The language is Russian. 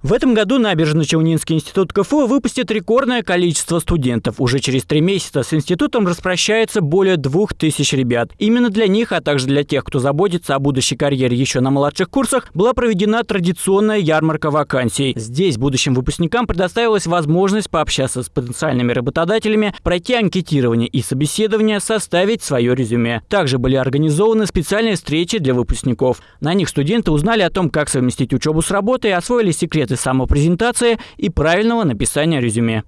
В этом году Набережно-Челнинский институт КФУ выпустит рекордное количество студентов. Уже через три месяца с институтом распрощается более двух тысяч ребят. Именно для них, а также для тех, кто заботится о будущей карьере еще на младших курсах, была проведена традиционная ярмарка вакансий. Здесь будущим выпускникам предоставилась возможность пообщаться с потенциальными работодателями, пройти анкетирование и собеседование, составить свое резюме. Также были организованы специальные встречи для выпускников. На них студенты узнали о том, как совместить учебу с работой, освоили секрет секреты самопрезентации и правильного написания резюме.